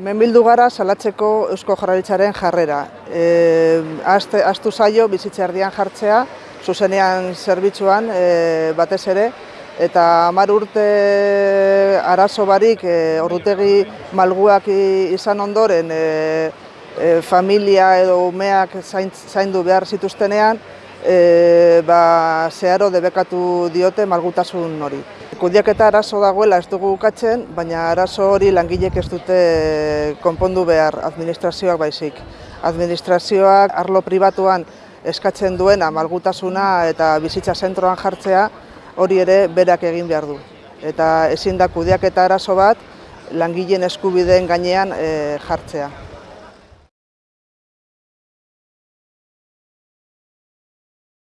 Hemen bildu gara salatzeko Eusko Jarraritzaren jarrera. E, azte, aztu zaio bizitza erdian jartzea, zuzenean zerbitzuan e, batez ere, eta hamar urte arazo barik e, ordutegi malguak izan ondoren e, e, familia edo umeak zaindu behar zituztenean, e, ba, zeharo debekatu diote malgutasun hori. Kudiaketa arazo dagoela ez dugu ukatzen, baina arazo hori langilek ez dute konpondu behar administrazioak baizik. Administrazioak arlo pribatuan eskatzen duena malgutasuna eta bizitza zentroan jartzea hori ere berak egin behar du. Eta ezin da kudiaketa arazo bat langileen eskubideen gainean e, jartzea.